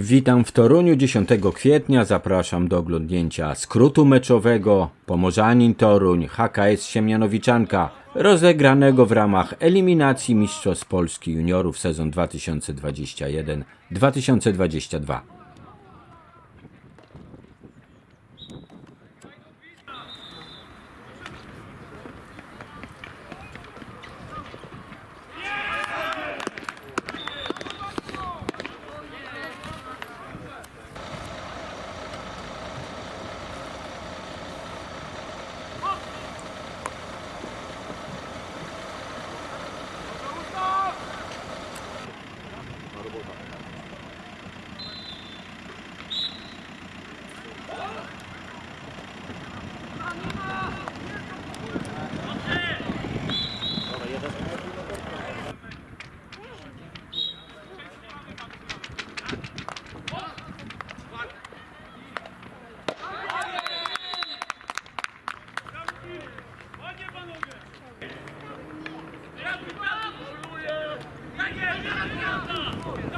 Witam w Toruniu 10 kwietnia. Zapraszam do oglądnięcia skrótu meczowego Pomorzanin Toruń HKS Siemianowiczanka rozegranego w ramach eliminacji Mistrzostw Polski Juniorów sezon 2021-2022. ルボータ Yeah.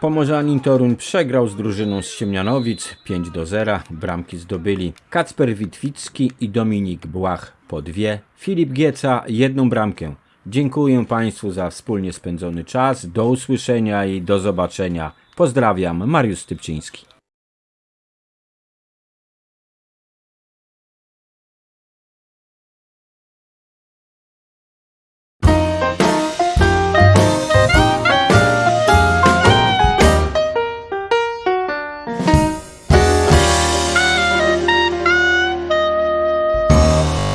Pomorzanin Toruń przegrał z drużyną z Siemianowic 5 do 0. Bramki zdobyli Kacper Witwicki i Dominik Błach po dwie. Filip Gieca jedną bramkę. Dziękuję Państwu za wspólnie spędzony czas. Do usłyszenia i do zobaczenia. Pozdrawiam, Mariusz Stypczyński.